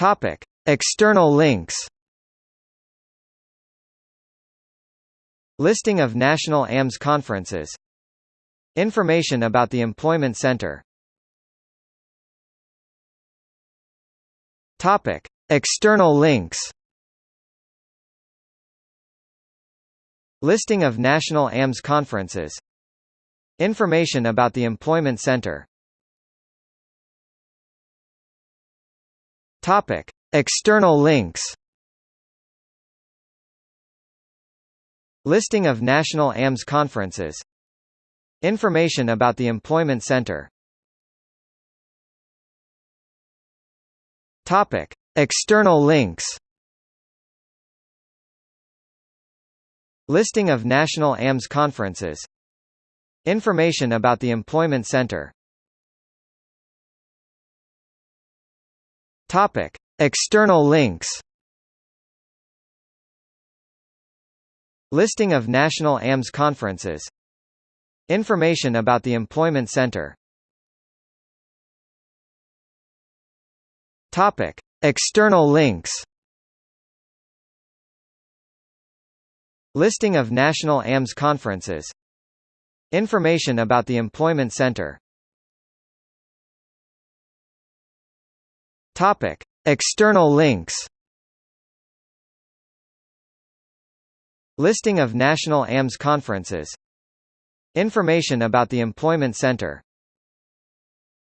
Topic: External links. Listing of national AMS conferences. Information about the Employment Center. Topic: External links. Listing of national AMS conferences. Information about the Employment Center. Topic: External links. Listing of national AMS conferences. Information about the Employment Center. Topic: External links. Listing of national AMS conferences. Information about the Employment Center. Topic: External links. Listing of national AMS conferences. Information about the Employment Center. Topic: External links. Listing of national AMS conferences. Information about the Employment Center. Topic: External links. Listing of national AMS conferences. Information about the Employment Center.